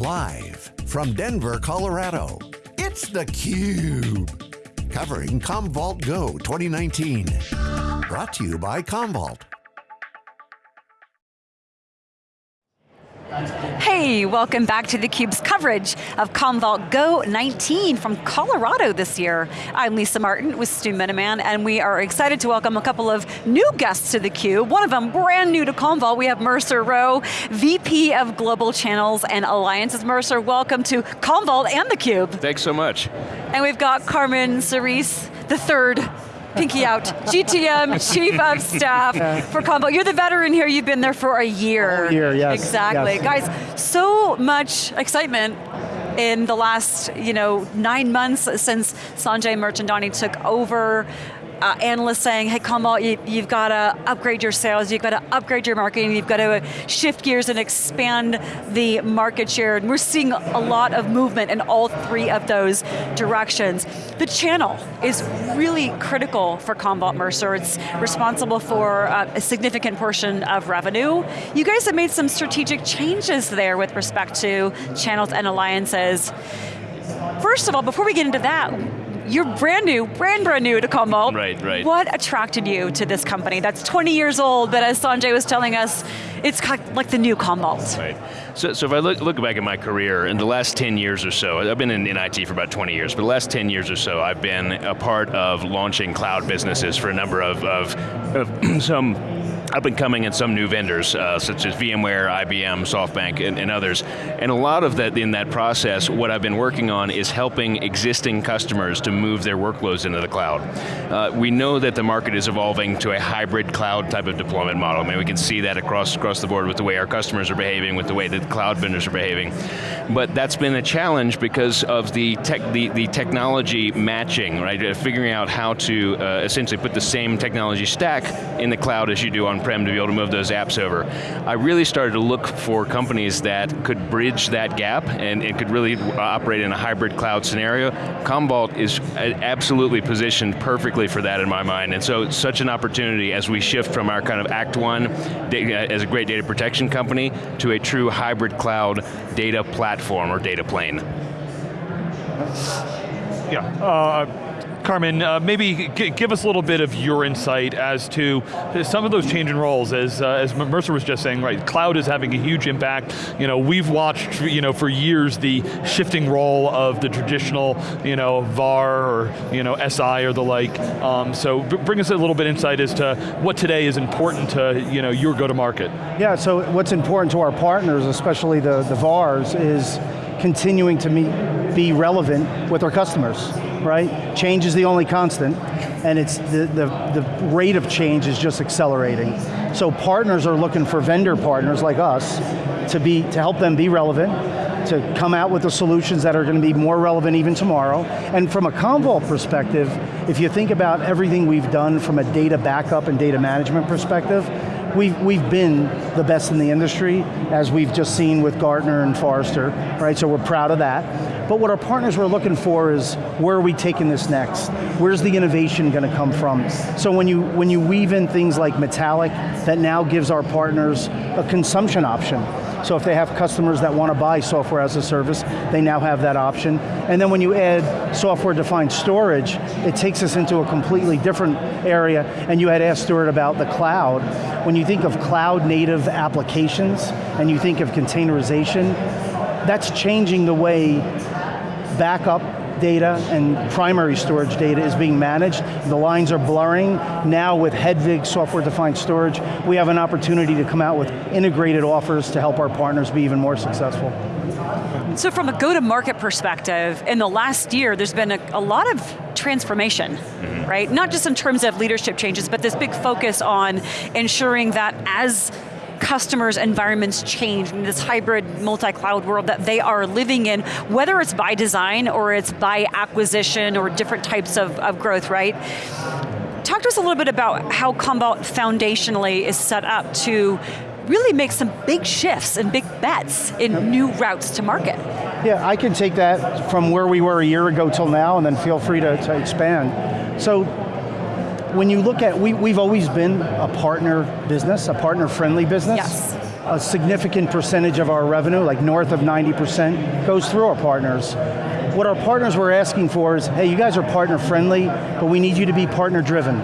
Live from Denver, Colorado, it's theCUBE. Covering Commvault Go 2019. Brought to you by Commvault. Hey, welcome back to theCUBE's coverage of Commvault Go 19 from Colorado this year. I'm Lisa Martin with Stu Miniman, and we are excited to welcome a couple of new guests to theCUBE. One of them brand new to Commvault, we have Mercer Rowe, VP of Global Channels and Alliances. Mercer, welcome to Commvault and theCUBE. Thanks so much. And we've got Carmen Sorice, the third pinky out, GTM, Chief of Staff for Commvault. You're the veteran here, you've been there for a year. A year, yes. Exactly. Yes. Guys, so much excitement in the last you know, nine months since Sanjay Mirchandani took over uh, analysts saying, hey, on, you, you've got to upgrade your sales, you've got to upgrade your marketing, you've got to shift gears and expand the market share. And we're seeing a lot of movement in all three of those directions. The channel is really critical for Commvault Mercer. It's responsible for uh, a significant portion of revenue. You guys have made some strategic changes there with respect to channels and alliances. First of all, before we get into that, you're brand new, brand brand new to Commvault. Right, right. What attracted you to this company that's 20 years old, but as Sanjay was telling us, it's like the new Commvault. Right. So, so if I look, look back at my career, in the last 10 years or so, I've been in, in IT for about 20 years, but the last 10 years or so, I've been a part of launching cloud businesses for a number of, of, of some up and coming and some new vendors, uh, such as VMware, IBM, SoftBank, and, and, others. And a lot of that, in that process, what I've been working on is helping existing customers to move their workloads into the cloud. Uh, we know that the market is evolving to a hybrid cloud type of deployment model. I mean, we can see that across, across the board with the way our customers are behaving, with the way that the cloud vendors are behaving. But that's been a challenge because of the, tech, the, the technology matching, right? Uh, figuring out how to uh, essentially put the same technology stack in the cloud as you do on on-prem to be able to move those apps over. I really started to look for companies that could bridge that gap and it could really operate in a hybrid cloud scenario. Commvault is absolutely positioned perfectly for that in my mind, and so it's such an opportunity as we shift from our kind of Act One as a great data protection company to a true hybrid cloud data platform or data plane. Yeah, uh, Carmen, uh, maybe give us a little bit of your insight as to some of those changing roles. As, uh, as Mercer was just saying, right, cloud is having a huge impact. You know, we've watched you know, for years the shifting role of the traditional you know, VAR or you know, SI or the like. Um, so bring us a little bit insight as to what today is important to you know, your go-to-market. Yeah, so what's important to our partners, especially the, the VARs, is continuing to meet, be relevant with our customers right? Change is the only constant, and it's the, the, the rate of change is just accelerating. So partners are looking for vendor partners like us to, be, to help them be relevant, to come out with the solutions that are going to be more relevant even tomorrow. And from a Commvault perspective, if you think about everything we've done from a data backup and data management perspective, we've, we've been the best in the industry, as we've just seen with Gartner and Forrester, right? So we're proud of that. But what our partners were looking for is, where are we taking this next? Where's the innovation going to come from? So when you, when you weave in things like Metallic, that now gives our partners a consumption option. So if they have customers that want to buy software as a service, they now have that option. And then when you add software-defined storage, it takes us into a completely different area, and you had asked Stuart about the cloud. When you think of cloud-native applications, and you think of containerization, that's changing the way backup data and primary storage data is being managed. The lines are blurring. Now with Hedvig software-defined storage, we have an opportunity to come out with integrated offers to help our partners be even more successful. So from a go-to-market perspective, in the last year, there's been a, a lot of transformation, mm -hmm. right? Not just in terms of leadership changes, but this big focus on ensuring that as customers' environments change in this hybrid multi-cloud world that they are living in, whether it's by design or it's by acquisition or different types of, of growth, right? Talk to us a little bit about how Commvault foundationally is set up to really make some big shifts and big bets in yep. new routes to market. Yeah, I can take that from where we were a year ago till now and then feel free to, to expand. So when you look at, we, we've always been a partner business, a partner-friendly business. Yes. A significant percentage of our revenue, like north of 90%, goes through our partners. What our partners were asking for is, hey, you guys are partner friendly, but we need you to be partner driven.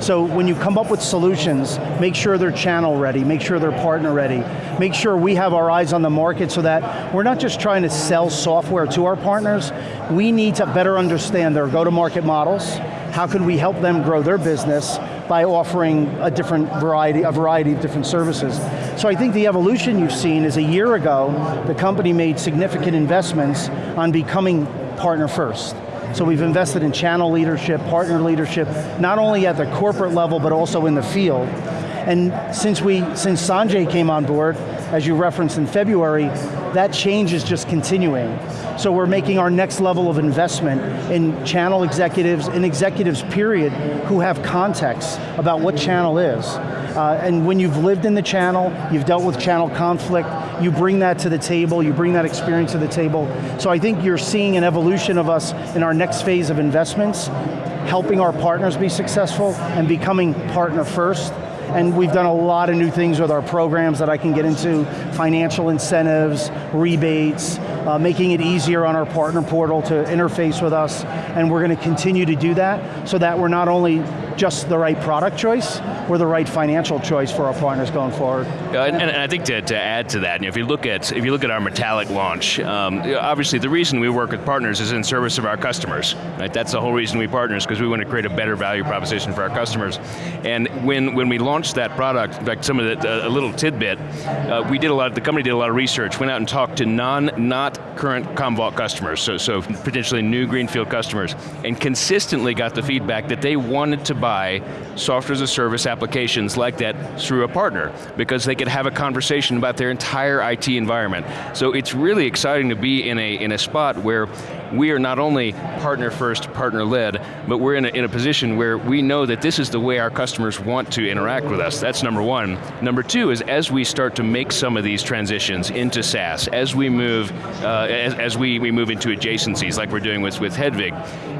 So when you come up with solutions, make sure they're channel ready, make sure they're partner ready, make sure we have our eyes on the market so that we're not just trying to sell software to our partners, we need to better understand their go-to-market models, how can we help them grow their business by offering a different variety, a variety of different services. So I think the evolution you've seen is a year ago, the company made significant investments on becoming partner first. So we've invested in channel leadership, partner leadership, not only at the corporate level, but also in the field. And since we, since Sanjay came on board, as you referenced in February, that change is just continuing. So we're making our next level of investment in channel executives, and executives period, who have context about what channel is. Uh, and when you've lived in the channel, you've dealt with channel conflict, you bring that to the table, you bring that experience to the table. So I think you're seeing an evolution of us in our next phase of investments, helping our partners be successful and becoming partner first, and we've done a lot of new things with our programs that I can get into, financial incentives, rebates, uh, making it easier on our partner portal to interface with us, and we're going to continue to do that so that we're not only just the right product choice, we're the right financial choice for our partners going forward. And, and, I think to, to add to that, you know, if you look at if you look at our Metallic launch, um, obviously the reason we work with partners is in service of our customers. Right? That's the whole reason we partners because we want to create a better value proposition for our customers. And when when we launched that product, in fact, some of the, a little tidbit, uh, we did a lot. The company did a lot of research, went out and talked to non not current Commvault customers, so so potentially new greenfield customers, and consistently got the feedback that they wanted to buy buy software as a service applications like that through a partner because they could have a conversation about their entire IT environment. So it's really exciting to be in a, in a spot where we are not only partner first, partner led, but we're in a, in a position where we know that this is the way our customers want to interact with us. That's number one. Number two is as we start to make some of these transitions into SaaS, as we move, uh, as, as we, we move into adjacencies like we're doing with, with Hedvig,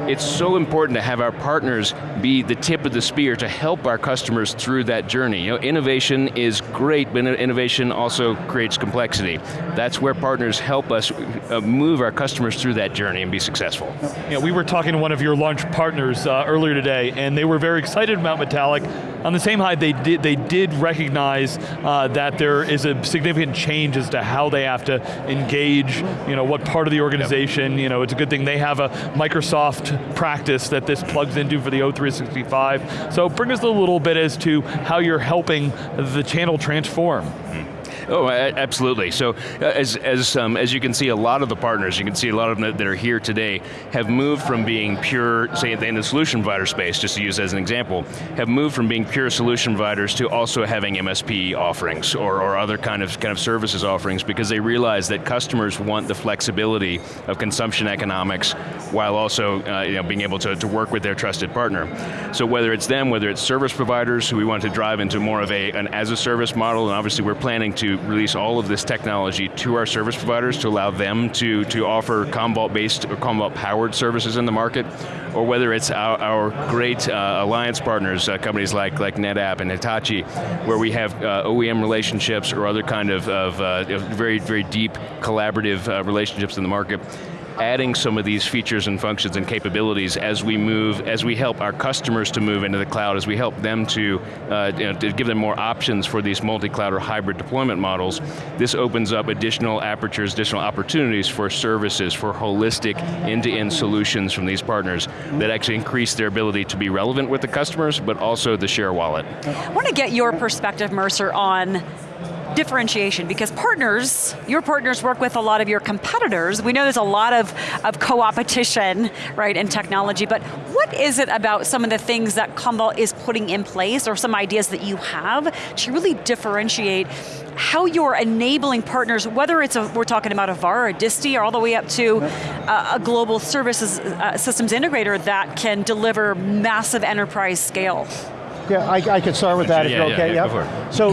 it's so important to have our partners be the tip of the spear to help our customers through that journey. You know, innovation is great, but innovation also creates complexity. That's where partners help us uh, move our customers through that journey and be successful. Yeah, we were talking to one of your launch partners uh, earlier today, and they were very excited about Metallic. On the same high, they did, they did recognize uh, that there is a significant change as to how they have to engage, you know, what part of the organization, yep. you know, it's a good thing they have a Microsoft practice that this plugs into for the O365. So bring us a little bit as to how you're helping the channel transform. Mm -hmm. Oh, absolutely. So uh, as, as, um, as you can see, a lot of the partners, you can see a lot of them that are here today, have moved from being pure, say in the solution provider space, just to use as an example, have moved from being pure solution providers to also having MSP offerings or, or other kind of, kind of services offerings because they realize that customers want the flexibility of consumption economics while also uh, you know, being able to, to work with their trusted partner. So whether it's them, whether it's service providers who we want to drive into more of a, an as a service model, and obviously we're planning to release all of this technology to our service providers to allow them to, to offer Commvault-based or Commvault-powered services in the market, or whether it's our, our great uh, alliance partners, uh, companies like, like NetApp and Hitachi, where we have uh, OEM relationships or other kind of, of uh, very, very deep collaborative uh, relationships in the market adding some of these features and functions and capabilities as we move, as we help our customers to move into the cloud, as we help them to, uh, you know, to give them more options for these multi-cloud or hybrid deployment models, this opens up additional apertures, additional opportunities for services, for holistic end-to-end -end solutions from these partners that actually increase their ability to be relevant with the customers, but also the share wallet. I want to get your perspective, Mercer, on differentiation because partners, your partners work with a lot of your competitors. We know there's a lot of, of co-opetition, right, in technology, but what is it about some of the things that Commvault is putting in place or some ideas that you have to really differentiate how you're enabling partners, whether it's a, we're talking about a VAR, a DISTI, or all the way up to a, a global services uh, systems integrator that can deliver massive enterprise scale. Yeah, I, I could start with that yeah, if you're okay. Yeah, yeah. So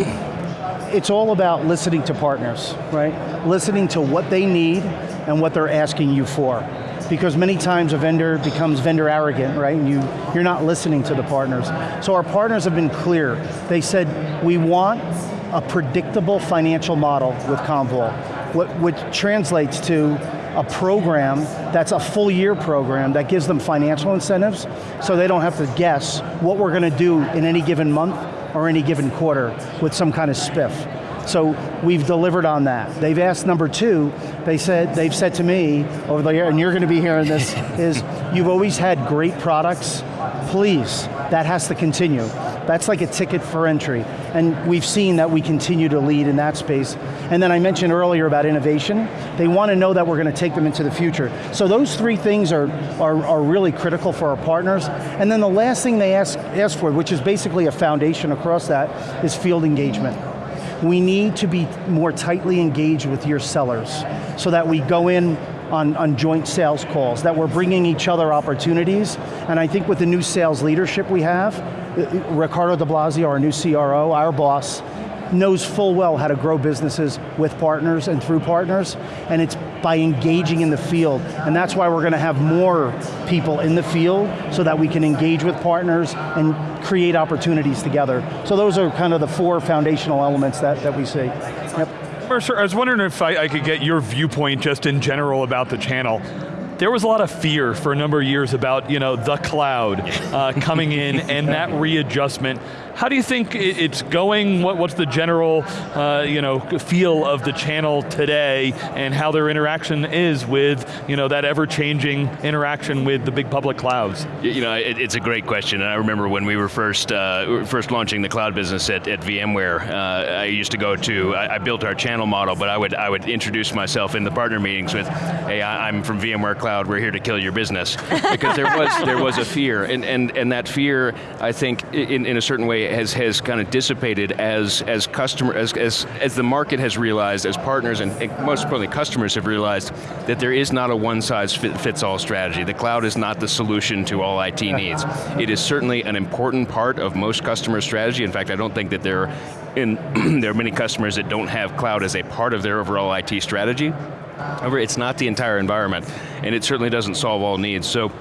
it's all about listening to partners, right? Listening to what they need and what they're asking you for. Because many times a vendor becomes vendor arrogant, right? And you, you're not listening to the partners. So our partners have been clear. They said, we want a predictable financial model with what, which translates to a program that's a full year program that gives them financial incentives so they don't have to guess what we're going to do in any given month or any given quarter with some kind of spiff. So we've delivered on that. They've asked number two, they said, they've said to me over the year, and you're going to be hearing this, is you've always had great products, please, that has to continue. That's like a ticket for entry. And we've seen that we continue to lead in that space. And then I mentioned earlier about innovation. They want to know that we're going to take them into the future. So those three things are, are, are really critical for our partners. And then the last thing they ask, ask for, which is basically a foundation across that, is field engagement we need to be more tightly engaged with your sellers so that we go in on, on joint sales calls, that we're bringing each other opportunities, and I think with the new sales leadership we have, uh, Riccardo Di Blasio, our new CRO, our boss, knows full well how to grow businesses with partners and through partners, and it's by engaging in the field. And that's why we're going to have more people in the field so that we can engage with partners and create opportunities together. So those are kind of the four foundational elements that, that we see. Yep. Mercer, I was wondering if I, I could get your viewpoint just in general about the channel there was a lot of fear for a number of years about you know the cloud uh, coming in and that readjustment. How do you think it's going? What, what's the general uh, you know, feel of the channel today and how their interaction is with you know, that ever-changing interaction with the big public clouds? You know, it, it's a great question, and I remember when we were first uh, first launching the cloud business at, at VMware, uh, I used to go to, I, I, built our channel model, but I would, I would introduce myself in the partner meetings with, hey, I, I'm from VMware Cloud, we're here to kill your business. because there was, there was a fear, and, and, and that fear, I think, in, in a certain way, has, has kind of dissipated as, as customer, as, as, as the market has realized, as partners and, and most importantly customers have realized that there is not a one size fits all strategy. The cloud is not the solution to all IT needs. It is certainly an important part of most customer strategy. In fact, I don't think that there, in, there are many customers that don't have cloud as a part of their overall IT strategy. However, it's not the entire environment, and it certainly doesn't solve all needs. So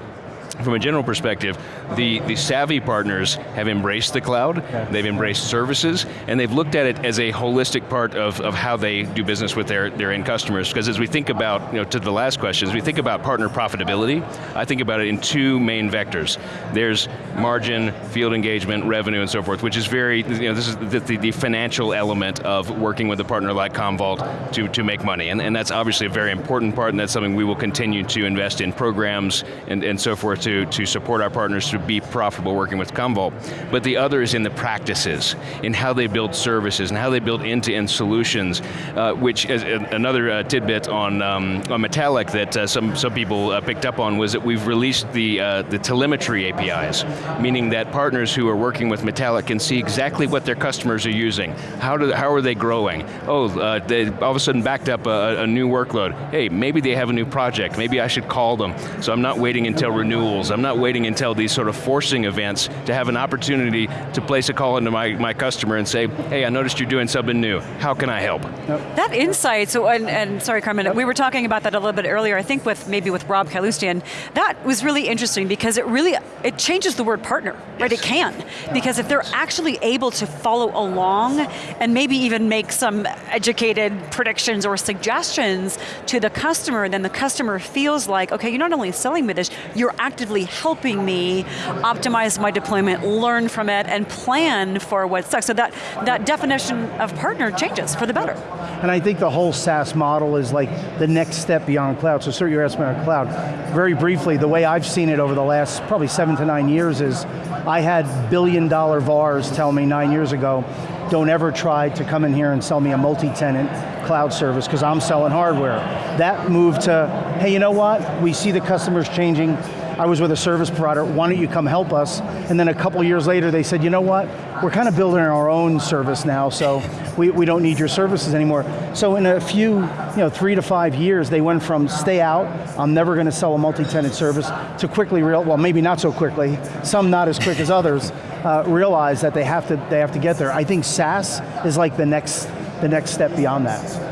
from a general perspective, the, the savvy partners have embraced the cloud, okay. they've embraced services, and they've looked at it as a holistic part of, of how they do business with their, their end customers. Because as we think about, you know, to the last question, as we think about partner profitability, I think about it in two main vectors. There's margin, field engagement, revenue, and so forth, which is very, you know, this is the, the, the financial element of working with a partner like Commvault to, to make money. And, and that's obviously a very important part, and that's something we will continue to invest in programs and, and so forth to, to support our partners to be profitable working with Commvault. But the other is in the practices, in how they build services, and how they build end-to-end -end solutions, uh, which is another uh, tidbit on, um, on Metallic that uh, some, some people uh, picked up on was that we've released the, uh, the telemetry APIs, meaning that partners who are working with Metallic can see exactly what their customers are using. How, do, how are they growing? Oh, uh, they all of a sudden backed up a, a new workload. Hey, maybe they have a new project. Maybe I should call them. So I'm not waiting until renewal I'm not waiting until these sort of forcing events to have an opportunity to place a call into my, my customer and say, hey, I noticed you're doing something new. How can I help? That insight, so, and, and sorry Carmen, we were talking about that a little bit earlier, I think with maybe with Rob Kaloustian, that was really interesting because it really, it changes the word partner, right? It can, because if they're actually able to follow along and maybe even make some educated predictions or suggestions to the customer, then the customer feels like, okay, you're not only selling me this, you're actively actively helping me optimize my deployment, learn from it, and plan for what's next. So that, that definition of partner changes for the better. And I think the whole SaaS model is like the next step beyond cloud. So sir, you're asking about cloud. Very briefly, the way I've seen it over the last probably seven to nine years is, I had billion dollar VARs tell me nine years ago, don't ever try to come in here and sell me a multi-tenant cloud service because I'm selling hardware. That moved to, hey, you know what? We see the customers changing. I was with a service provider, why don't you come help us? And then a couple years later they said, you know what? We're kind of building our own service now, so we, we don't need your services anymore. So in a few, you know, three to five years, they went from stay out, I'm never going to sell a multi-tenant service, to quickly real, well maybe not so quickly, some not as quick as others, uh, realize that they have to they have to get there. I think SaaS is like the next the next step beyond that.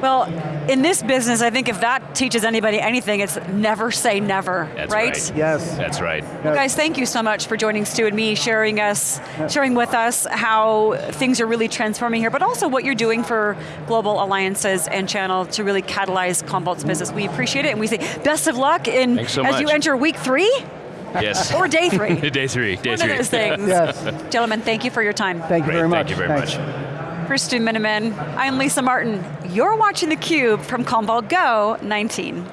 Well, in this business, I think if that teaches anybody anything, it's never say never, That's right? right. Yes. That's right. Well, guys, thank you so much for joining Stu and me, sharing us, sharing with us how things are really transforming here, but also what you're doing for global alliances and channel to really catalyze Commvault's business. We appreciate it, and we say best of luck in so as you enter week three Yes. or day three. day three. Day One three. of those things. Yes. Gentlemen, thank you for your time. Thank you Great, very much. thank you very Thanks. much. For Stu Miniman, I'm Lisa Martin. You're watching theCUBE from Commvault Go 19.